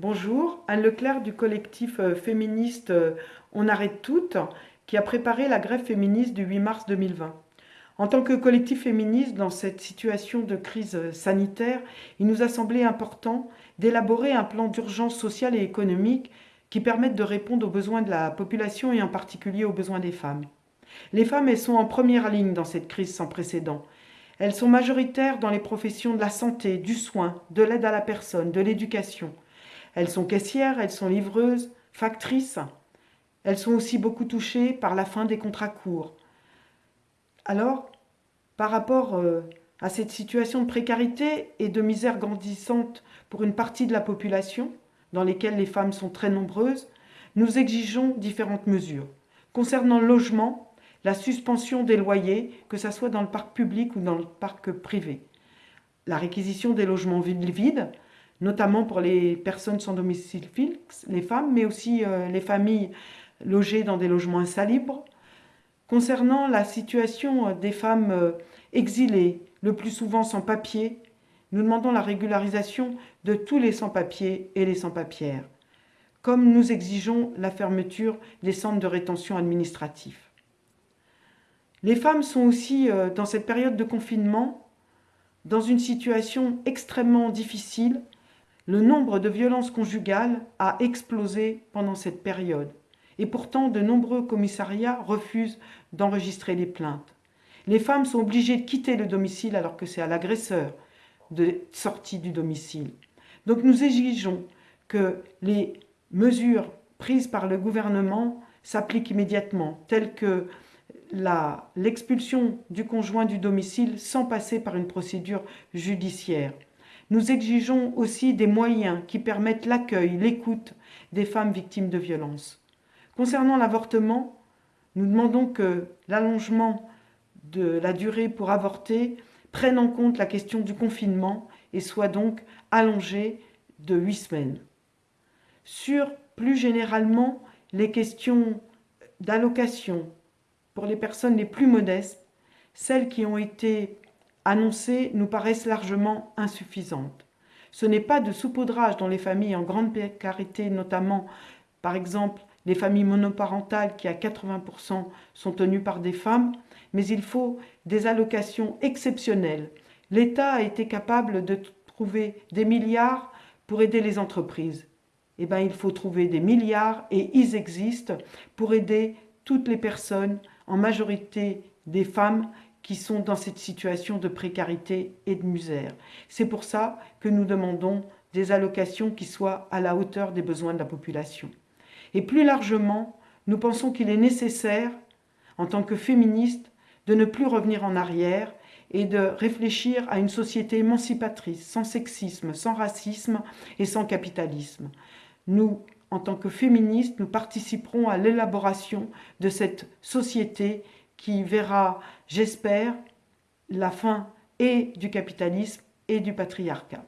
Bonjour, Anne Leclerc du collectif euh, féministe euh, On arrête toutes, qui a préparé la grève féministe du 8 mars 2020. En tant que collectif féministe, dans cette situation de crise euh, sanitaire, il nous a semblé important d'élaborer un plan d'urgence sociale et économique qui permette de répondre aux besoins de la population et en particulier aux besoins des femmes. Les femmes, elles sont en première ligne dans cette crise sans précédent. Elles sont majoritaires dans les professions de la santé, du soin, de l'aide à la personne, de l'éducation. Elles sont caissières, elles sont livreuses, factrices. Elles sont aussi beaucoup touchées par la fin des contrats courts. Alors, par rapport euh, à cette situation de précarité et de misère grandissante pour une partie de la population, dans lesquelles les femmes sont très nombreuses, nous exigeons différentes mesures. Concernant le logement, la suspension des loyers, que ce soit dans le parc public ou dans le parc privé. La réquisition des logements vides, notamment pour les personnes sans domicile fixe, les femmes, mais aussi euh, les familles logées dans des logements insalubres. Concernant la situation euh, des femmes euh, exilées, le plus souvent sans papier, nous demandons la régularisation de tous les sans-papiers et les sans-papières, comme nous exigeons la fermeture des centres de rétention administratifs. Les femmes sont aussi, dans cette période de confinement, dans une situation extrêmement difficile le nombre de violences conjugales a explosé pendant cette période. Et pourtant, de nombreux commissariats refusent d'enregistrer les plaintes. Les femmes sont obligées de quitter le domicile alors que c'est à l'agresseur de sortir du domicile. Donc nous exigeons que les mesures prises par le gouvernement s'appliquent immédiatement, telles que l'expulsion du conjoint du domicile sans passer par une procédure judiciaire. Nous exigeons aussi des moyens qui permettent l'accueil, l'écoute des femmes victimes de violences. Concernant l'avortement, nous demandons que l'allongement de la durée pour avorter prenne en compte la question du confinement et soit donc allongé de huit semaines. Sur plus généralement les questions d'allocation pour les personnes les plus modestes, celles qui ont été annoncées nous paraissent largement insuffisantes. Ce n'est pas de saupoudrage dans les familles en grande précarité, notamment par exemple les familles monoparentales qui à 80% sont tenues par des femmes, mais il faut des allocations exceptionnelles. L'État a été capable de trouver des milliards pour aider les entreprises. Eh bien, il faut trouver des milliards, et ils existent, pour aider toutes les personnes, en majorité des femmes, qui sont dans cette situation de précarité et de misère. C'est pour ça que nous demandons des allocations qui soient à la hauteur des besoins de la population. Et plus largement, nous pensons qu'il est nécessaire, en tant que féministes, de ne plus revenir en arrière et de réfléchir à une société émancipatrice, sans sexisme, sans racisme et sans capitalisme. Nous, en tant que féministes, nous participerons à l'élaboration de cette société qui verra, j'espère, la fin et du capitalisme et du patriarcat.